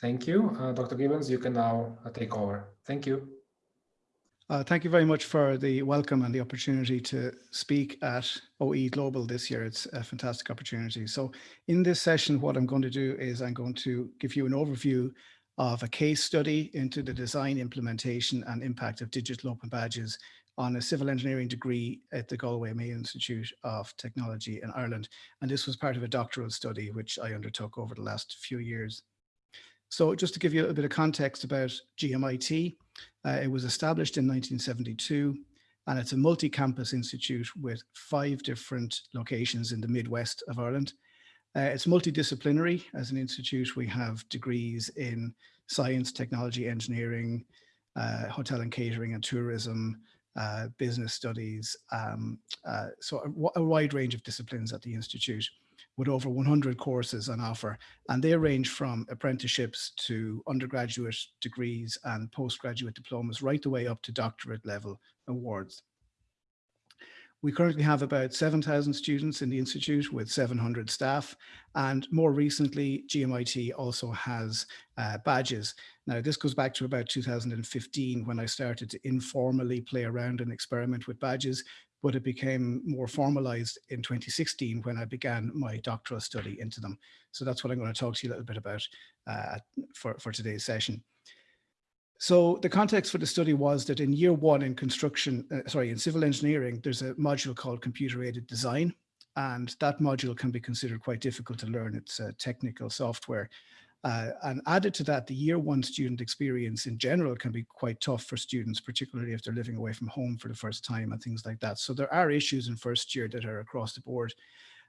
Thank you. Uh, Dr. Gibbons, you can now uh, take over. Thank you. Uh, thank you very much for the welcome and the opportunity to speak at OE Global this year. It's a fantastic opportunity. So in this session, what I'm going to do is I'm going to give you an overview of a case study into the design, implementation and impact of digital open badges on a civil engineering degree at the Galway Mayo Institute of Technology in Ireland. And this was part of a doctoral study which I undertook over the last few years. So just to give you a bit of context about GMIT, uh, it was established in 1972 and it's a multi-campus institute with five different locations in the Midwest of Ireland. Uh, it's multidisciplinary as an institute. We have degrees in science, technology, engineering, uh, hotel and catering and tourism, uh, business studies, um, uh, so a, a, wide range of disciplines at the Institute with over 100 courses on offer. And they range from apprenticeships to undergraduate degrees and postgraduate diplomas right the way up to doctorate level awards. We currently have about 7,000 students in the Institute with 700 staff. And more recently, GMIT also has uh, badges. Now, this goes back to about 2015 when I started to informally play around and experiment with badges, but it became more formalized in 2016 when I began my doctoral study into them. So that's what I'm going to talk to you a little bit about uh, for, for today's session. So the context for the study was that in year one in construction, uh, sorry, in civil engineering, there's a module called computer aided design. And that module can be considered quite difficult to learn. It's technical software. Uh, and added to that, the year one student experience in general can be quite tough for students, particularly if they're living away from home for the first time and things like that. So there are issues in first year that are across the board.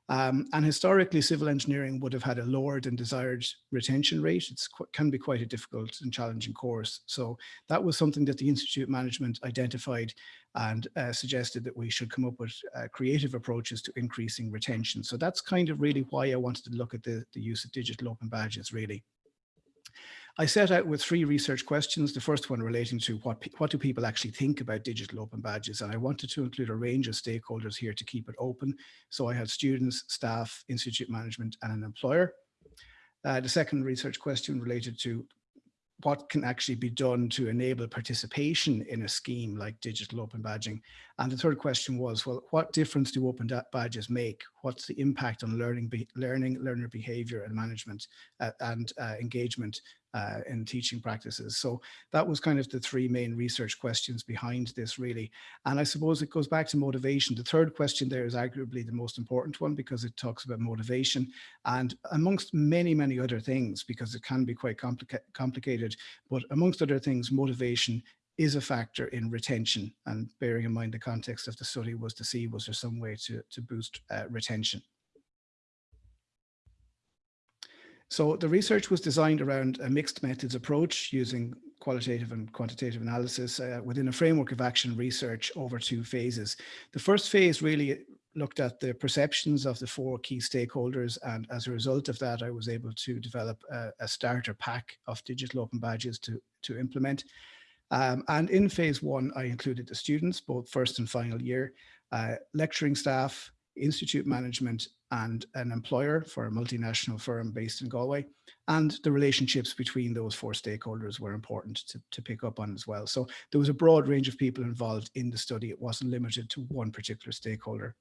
Um, and historically, civil engineering would have had a lower than desired retention rate. It can be quite a difficult and challenging course. So that was something that the Institute management identified and uh, suggested that we should come up with uh, creative approaches to increasing retention. So that's kind of really why I wanted to look at the, the use of digital open badges, really. I set out with three research questions. The first one relating to what, what do people actually think about digital open badges? And I wanted to include a range of stakeholders here to keep it open. So I had students, staff, institute management, and an employer. Uh, the second research question related to what can actually be done to enable participation in a scheme like digital open badging? And the third question was, well, what difference do open badges make? What's the impact on learning, learning learner behavior and management uh, and uh, engagement uh, in teaching practices. So that was kind of the three main research questions behind this really. And I suppose it goes back to motivation. The third question there is arguably the most important one because it talks about motivation and amongst many, many other things, because it can be quite complica complicated, but amongst other things, motivation is a factor in retention and bearing in mind the context of the study was to see was there some way to, to boost uh, retention. So the research was designed around a mixed methods approach using qualitative and quantitative analysis uh, within a framework of action research over two phases. The first phase really looked at the perceptions of the four key stakeholders and as a result of that I was able to develop a, a starter pack of digital open badges to, to implement. Um, and in phase one I included the students both first and final year, uh, lecturing staff, institute management and an employer for a multinational firm based in Galway. And the relationships between those four stakeholders were important to, to pick up on as well. So there was a broad range of people involved in the study. It wasn't limited to one particular stakeholder.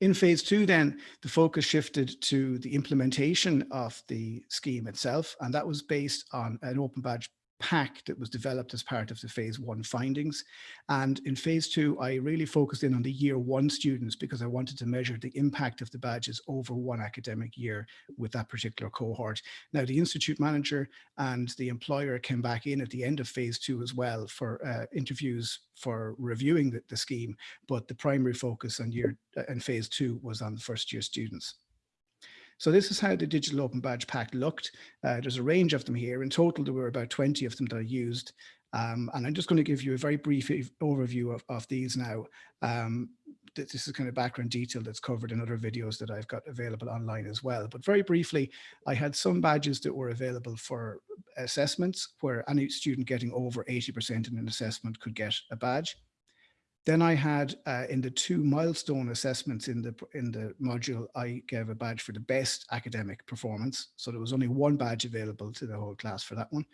In phase two, then, the focus shifted to the implementation of the scheme itself, and that was based on an open badge pack that was developed as part of the phase one findings. And in phase two, I really focused in on the year one students because I wanted to measure the impact of the badges over one academic year with that particular cohort. Now, the institute manager and the employer came back in at the end of phase two as well for uh, interviews for reviewing the, the scheme, but the primary focus on year and uh, phase two was on the first year students. So this is how the digital open badge pack looked. Uh, there's a range of them here. In total, there were about 20 of them that I used. Um, and I'm just going to give you a very brief overview of, of these now. Um, this is kind of background detail that's covered in other videos that I've got available online as well. But very briefly, I had some badges that were available for assessments where any student getting over 80% in an assessment could get a badge. Then I had uh, in the two milestone assessments in the in the module, I gave a badge for the best academic performance. So there was only one badge available to the whole class for that one.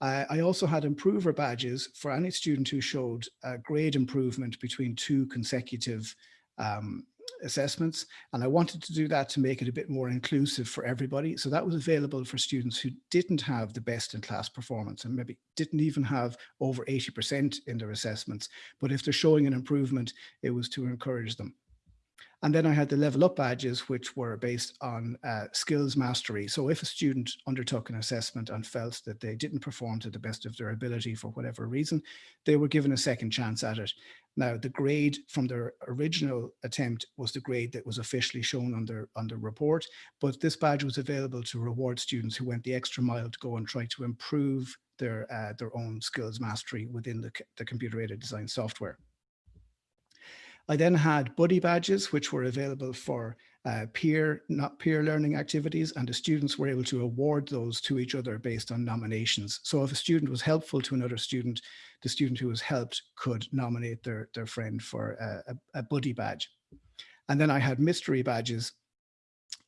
Uh, I also had improver badges for any student who showed a grade improvement between two consecutive um, assessments. And I wanted to do that to make it a bit more inclusive for everybody. So that was available for students who didn't have the best in class performance and maybe didn't even have over 80% in their assessments. But if they're showing an improvement, it was to encourage them. And then I had the level up badges, which were based on uh, skills mastery. So if a student undertook an assessment and felt that they didn't perform to the best of their ability for whatever reason, they were given a second chance at it. Now, the grade from their original attempt was the grade that was officially shown on their, on their report, but this badge was available to reward students who went the extra mile to go and try to improve their, uh, their own skills mastery within the, the computer-aided design software. I then had buddy badges, which were available for uh, peer, not peer learning activities, and the students were able to award those to each other based on nominations. So if a student was helpful to another student, the student who was helped could nominate their, their friend for a, a, a buddy badge. And then I had mystery badges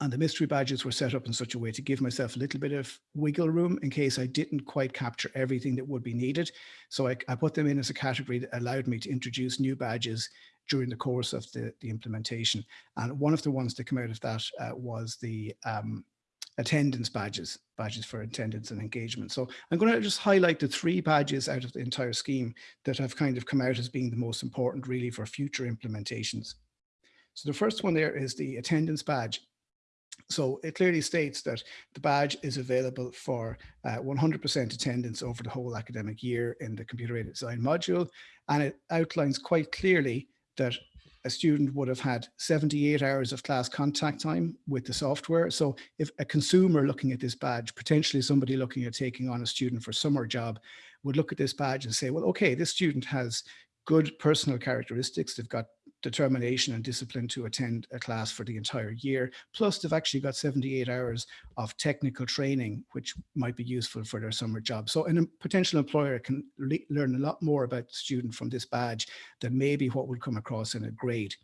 and the mystery badges were set up in such a way to give myself a little bit of wiggle room in case I didn't quite capture everything that would be needed. So I, I, put them in as a category that allowed me to introduce new badges during the course of the, the implementation. And one of the ones that came out of that uh, was the um, attendance badges, badges for attendance and engagement. So I'm going to just highlight the three badges out of the entire scheme that have kind of come out as being the most important really for future implementations. So the first one there is the attendance badge. So it clearly states that the badge is available for 100% uh, attendance over the whole academic year in the computer aided design module. And it outlines quite clearly that a student would have had 78 hours of class contact time with the software. So if a consumer looking at this badge, potentially somebody looking at taking on a student for summer job, would look at this badge and say, well, okay, this student has good personal characteristics. They've got determination and discipline to attend a class for the entire year. Plus they've actually got 78 hours of technical training, which might be useful for their summer job. So a potential employer can learn a lot more about the student from this badge than maybe what would come across in a grade.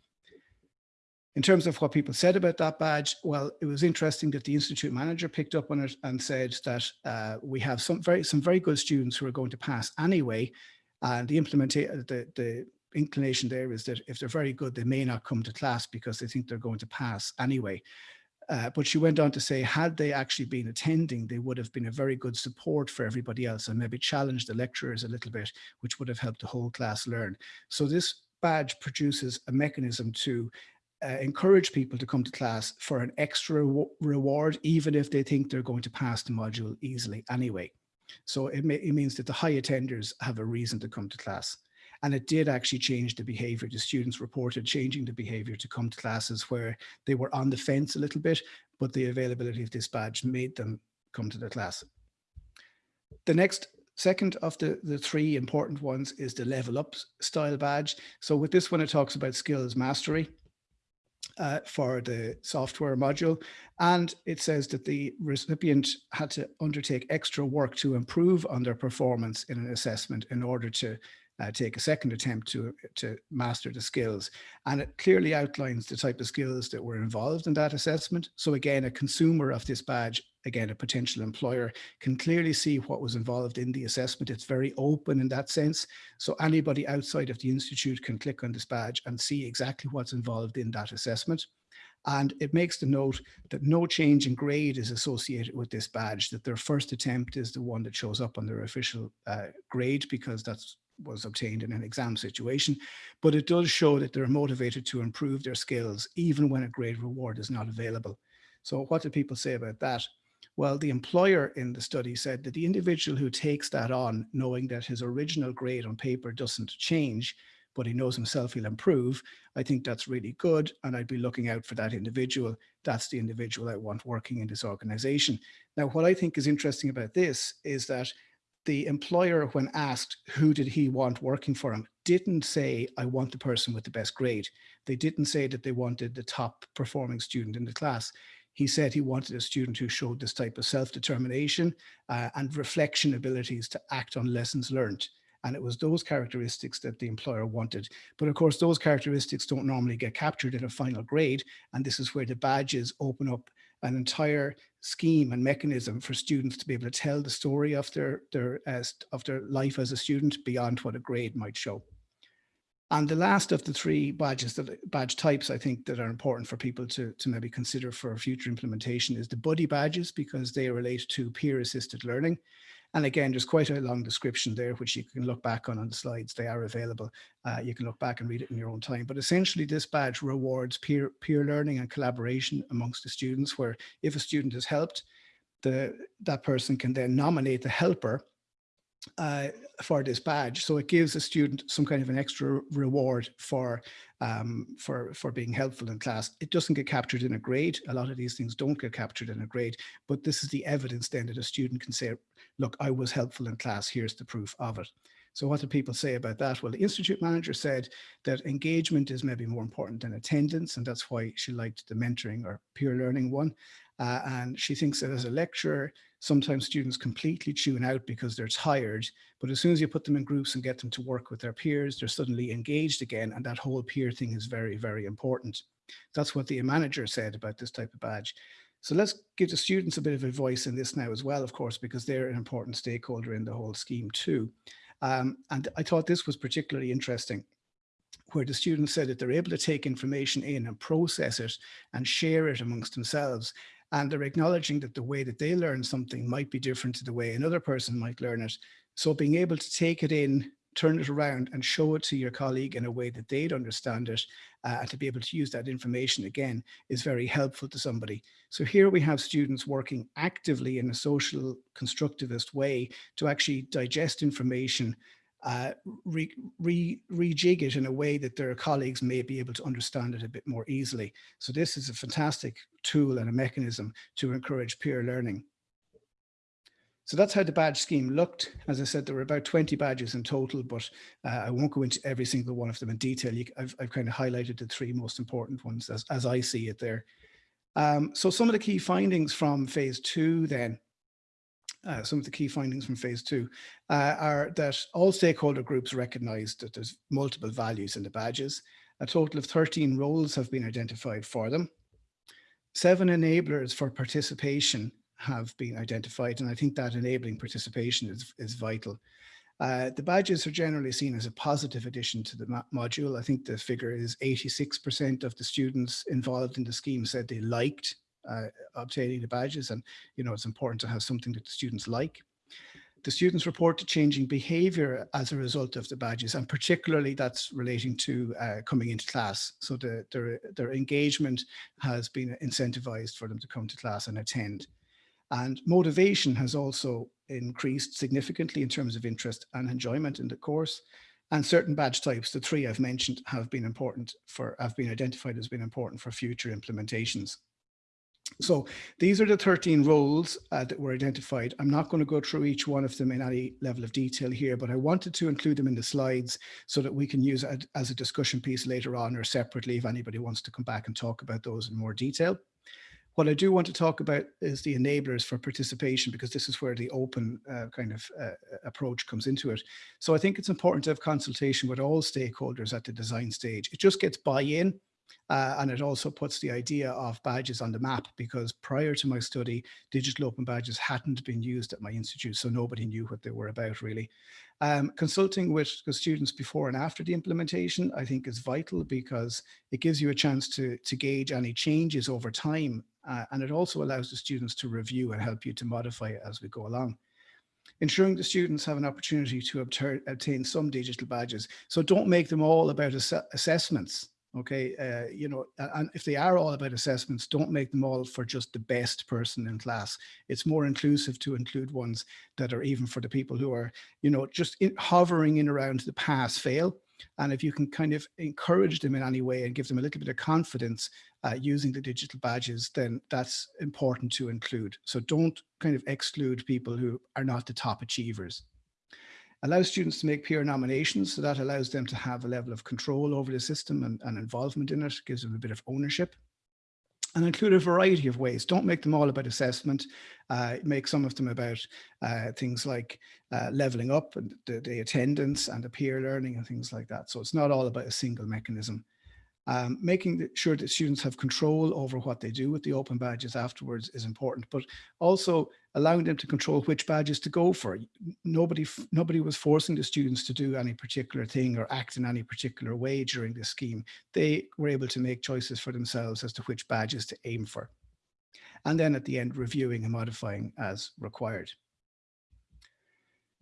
In terms of what people said about that badge, well, it was interesting that the institute manager picked up on it and said that uh, we have some very some very good students who are going to pass anyway, and the implementation the the inclination there is that if they're very good, they may not come to class because they think they're going to pass anyway. Uh, but she went on to say, had they actually been attending, they would have been a very good support for everybody else and maybe challenged the lecturers a little bit, which would have helped the whole class learn. So this badge produces a mechanism to uh, encourage people to come to class for an extra reward, even if they think they're going to pass the module easily anyway. So it, may, it means that the high attenders have a reason to come to class. And it did actually change the behavior. The students reported changing the behavior to come to classes where they were on the fence a little bit, but the availability of this badge made them come to the class. The next second of the, the three important ones is the level up style badge. So with this one, it talks about skills mastery. Uh, for the software module. And it says that the recipient had to undertake extra work to improve on their performance in an assessment in order to uh, take a second attempt to, to master the skills. And it clearly outlines the type of skills that were involved in that assessment. So again, a consumer of this badge, again, a potential employer can clearly see what was involved in the assessment. It's very open in that sense. So anybody outside of the institute can click on this badge and see exactly what's involved in that assessment. And it makes the note that no change in grade is associated with this badge, that their first attempt is the one that shows up on their official uh, grade because that's was obtained in an exam situation, but it does show that they're motivated to improve their skills even when a grade reward is not available. So what do people say about that? Well, the employer in the study said that the individual who takes that on, knowing that his original grade on paper doesn't change, but he knows himself he'll improve, I think that's really good. And I'd be looking out for that individual. That's the individual I want working in this organization. Now, what I think is interesting about this is that the employer, when asked who did he want working for him, didn't say, I want the person with the best grade. They didn't say that they wanted the top performing student in the class. He said he wanted a student who showed this type of self-determination uh, and reflection abilities to act on lessons learned. And it was those characteristics that the employer wanted. But of course, those characteristics don't normally get captured in a final grade. And this is where the badges open up an entire scheme and mechanism for students to be able to tell the story of their, their, uh, of their life as a student beyond what a grade might show. And the last of the three badges that badge types I think that are important for people to, to maybe consider for future implementation is the buddy badges because they relate to peer assisted learning. And again, there's quite a long description there, which you can look back on on the slides. They are available. Uh, you can look back and read it in your own time. But essentially, this badge rewards peer, peer learning and collaboration amongst the students, where if a student is helped, the, that person can then nominate the helper uh, for this badge. So it gives a student some kind of an extra reward for, um, for, for being helpful in class. It doesn't get captured in a grade. A lot of these things don't get captured in a grade, but this is the evidence then that a student can say, look, I was helpful in class. Here's the proof of it. So what do people say about that? Well, the institute manager said that engagement is maybe more important than attendance, and that's why she liked the mentoring or peer learning one. Uh, and she thinks that as a lecturer, sometimes students completely tune out because they're tired, but as soon as you put them in groups and get them to work with their peers, they're suddenly engaged again, and that whole peer thing is very, very important. That's what the manager said about this type of badge. So let's give the students a bit of a voice in this now as well, of course, because they're an important stakeholder in the whole scheme too. Um, and I thought this was particularly interesting where the students said that they're able to take information in and process it and share it amongst themselves. And they're acknowledging that the way that they learn something might be different to the way another person might learn it. So being able to take it in, turn it around and show it to your colleague in a way that they'd understand it uh, and to be able to use that information again is very helpful to somebody. So here we have students working actively in a social constructivist way to actually digest information uh, re, re, rejig it in a way that their colleagues may be able to understand it a bit more easily. So this is a fantastic tool and a mechanism to encourage peer learning. So that's how the badge scheme looked. As I said, there were about 20 badges in total, but uh, I won't go into every single one of them in detail. You, I've, I've, kind of highlighted the three most important ones as, as I see it there. Um, so some of the key findings from phase two then, uh, some of the key findings from phase two uh, are that all stakeholder groups recognize that there's multiple values in the badges. A total of 13 roles have been identified for them. Seven enablers for participation have been identified. And I think that enabling participation is, is vital. Uh, the badges are generally seen as a positive addition to the module. I think the figure is 86% of the students involved in the scheme said they liked uh, obtaining the badges. And, you know, it's important to have something that the students like. The students report to changing behavior as a result of the badges, and particularly that's relating to uh, coming into class. So the, their, their engagement has been incentivized for them to come to class and attend. And motivation has also increased significantly in terms of interest and enjoyment in the course. And certain badge types, the three I've mentioned, have been important for, have been identified as being important for future implementations. So these are the 13 roles uh, that were identified. I'm not going to go through each one of them in any level of detail here, but I wanted to include them in the slides so that we can use it as a discussion piece later on or separately if anybody wants to come back and talk about those in more detail. What I do want to talk about is the enablers for participation, because this is where the open uh, kind of uh, approach comes into it. So I think it's important to have consultation with all stakeholders at the design stage. It just gets buy-in uh, and it also puts the idea of badges on the map because prior to my study, digital open badges hadn't been used at my institute, so nobody knew what they were about really. Um, consulting with the students before and after the implementation, I think is vital because it gives you a chance to, to gauge any changes over time. Uh, and it also allows the students to review and help you to modify as we go along ensuring the students have an opportunity to obtain some digital badges. So don't make them all about ass assessments okay uh, you know and if they are all about assessments don't make them all for just the best person in class. It's more inclusive to include ones that are even for the people who are you know just in, hovering in around the pass fail. And if you can kind of encourage them in any way and give them a little bit of confidence uh, using the digital badges then that's important to include. So don't kind of exclude people who are not the top achievers allows students to make peer nominations. So that allows them to have a level of control over the system and, and involvement in it, gives them a bit of ownership. and include a variety of ways. Don't make them all about assessment. Uh, make some of them about uh, things like uh, leveling up and the, the, attendance and the peer learning and things like that. So it's not all about a single mechanism. Um, making sure that students have control over what they do with the open badges afterwards is important, but also allowing them to control which badges to go for. Nobody, nobody was forcing the students to do any particular thing or act in any particular way during this scheme. They were able to make choices for themselves as to which badges to aim for. And then at the end, reviewing and modifying as required.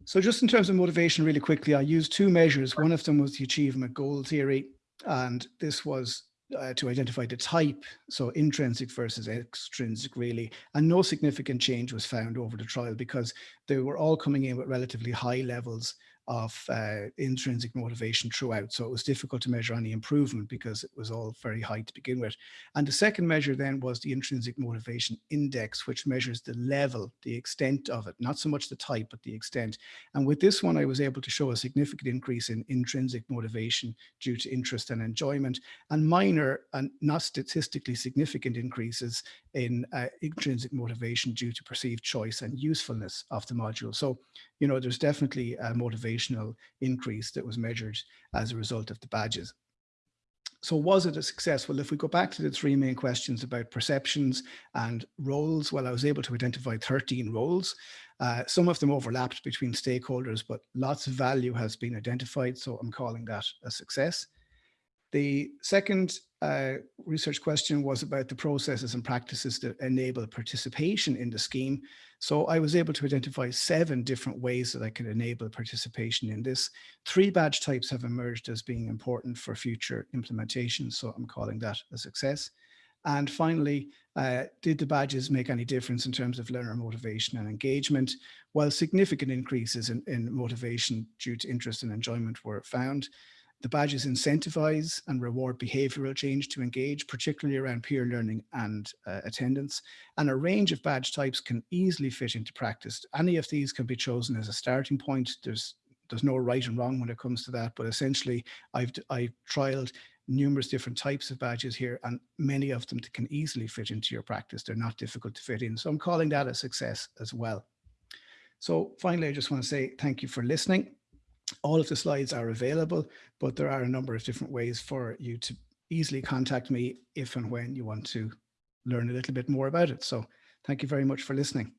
So just in terms of motivation really quickly, I used two measures. One of them was the achievement goal theory and this was uh, to identify the type, so intrinsic versus extrinsic really, and no significant change was found over the trial because they were all coming in with relatively high levels of uh, intrinsic motivation throughout. So it was difficult to measure any improvement because it was all very high to begin with. And the second measure then was the intrinsic motivation index, which measures the level, the extent of it, not so much the type, but the extent. And with this one, I was able to show a significant increase in intrinsic motivation due to interest and enjoyment and minor and not statistically significant increases in uh, intrinsic motivation due to perceived choice and usefulness of the module. So, you know, there's definitely a increase that was measured as a result of the badges. So was it a success? Well, if we go back to the three main questions about perceptions and roles, well, I was able to identify 13 roles. Uh, some of them overlapped between stakeholders, but lots of value has been identified. So I'm calling that a success. The second uh, research question was about the processes and practices that enable participation in the scheme. So I was able to identify seven different ways that I could enable participation in this. Three badge types have emerged as being important for future implementation. So I'm calling that a success. And finally, uh, did the badges make any difference in terms of learner motivation and engagement? While significant increases in, in motivation due to interest and enjoyment were found, the badges incentivize and reward behavioral change to engage, particularly around peer learning and uh, attendance. And a range of badge types can easily fit into practice. Any of these can be chosen as a starting point. There's there's no right and wrong when it comes to that, but essentially I've I've trialed numerous different types of badges here and many of them can easily fit into your practice. They're not difficult to fit in. So I'm calling that a success as well. So finally, I just want to say thank you for listening all of the slides are available, but there are a number of different ways for you to easily contact me if and when you want to learn a little bit more about it. So thank you very much for listening.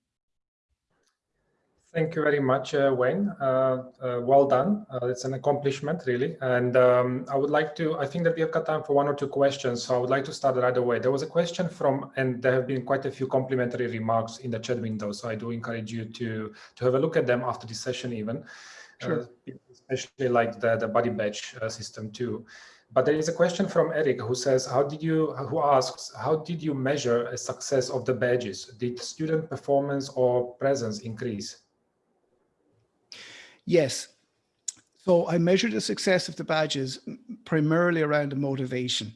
Thank you very much, uh, Wayne. Uh, uh, well done. Uh, it's an accomplishment, really. And um, I would like to, I think that we have got time for one or two questions. So I would like to start right away. There was a question from, and there have been quite a few complimentary remarks in the chat window. So I do encourage you to, to have a look at them after this session even. Sure. Uh, especially like the, the buddy badge uh, system too. But there is a question from Eric who says, how did you, who asks, how did you measure a success of the badges? Did student performance or presence increase? Yes. So I measured the success of the badges primarily around the motivation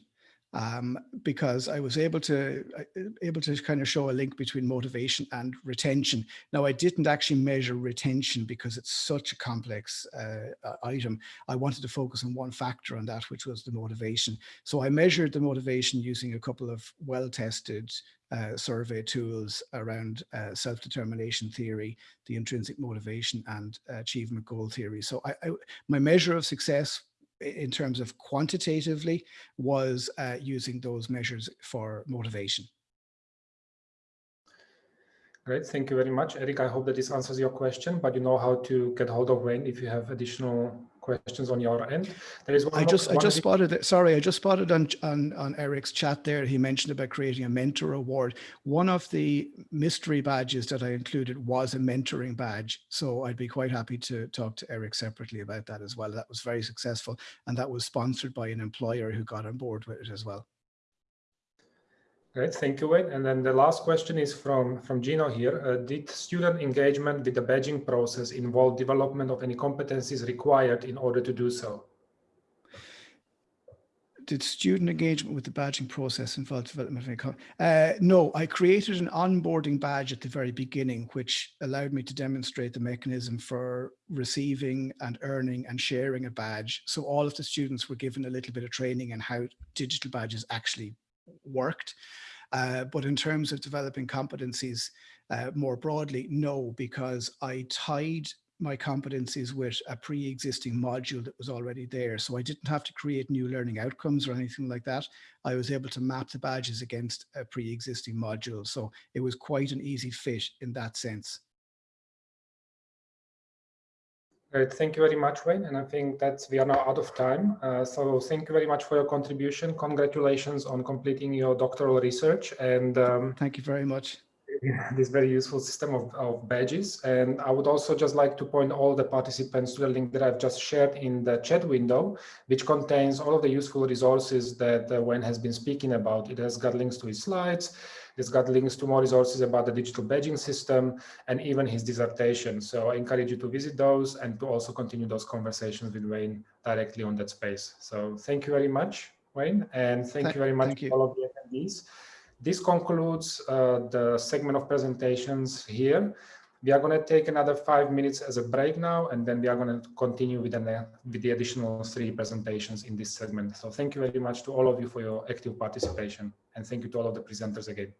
um, because I was able to uh, able to kind of show a link between motivation and retention. Now, I didn't actually measure retention because it's such a complex uh, item. I wanted to focus on one factor on that, which was the motivation. So I measured the motivation using a couple of well-tested uh, survey tools around uh, self-determination theory, the intrinsic motivation and achievement goal theory. So I, I, my measure of success in terms of quantitatively was uh, using those measures for motivation. Great, thank you very much, Eric. I hope that this answers your question, but you know how to get hold of Wayne if you have additional questions on your end. There is one I just I just spotted it. Sorry, I just spotted on, on on Eric's chat there. He mentioned about creating a mentor award. One of the mystery badges that I included was a mentoring badge. So I'd be quite happy to talk to Eric separately about that as well. That was very successful, and that was sponsored by an employer who got on board with it as well. Great, thank you, Wayne. And then the last question is from, from Gino here. Uh, did student engagement with the badging process involve development of any competencies required in order to do so? Did student engagement with the badging process involve development of any uh, No, I created an onboarding badge at the very beginning, which allowed me to demonstrate the mechanism for receiving and earning and sharing a badge. So all of the students were given a little bit of training in how digital badges actually worked. Uh, but in terms of developing competencies uh, more broadly, no, because I tied my competencies with a pre-existing module that was already there. So I didn't have to create new learning outcomes or anything like that. I was able to map the badges against a pre-existing module. So it was quite an easy fit in that sense. Great, thank you very much, Wayne. And I think that we are now out of time. Uh, so thank you very much for your contribution. Congratulations on completing your doctoral research. And um, thank you very much. This very useful system of, of, badges. And I would also just like to point all the participants to the link that I've just shared in the chat window, which contains all of the useful resources that uh, Wayne has been speaking about. It has got links to his slides, it's got links to more resources about the digital badging system and even his dissertation. So I encourage you to visit those and to also continue those conversations with Wayne directly on that space. So thank you very much, Wayne, and thank, thank you very much to all of the attendees. This concludes uh, the segment of presentations here. We are going to take another five minutes as a break now, and then we are going to continue with the, with the additional three presentations in this segment. So thank you very much to all of you for your active participation, and thank you to all of the presenters again.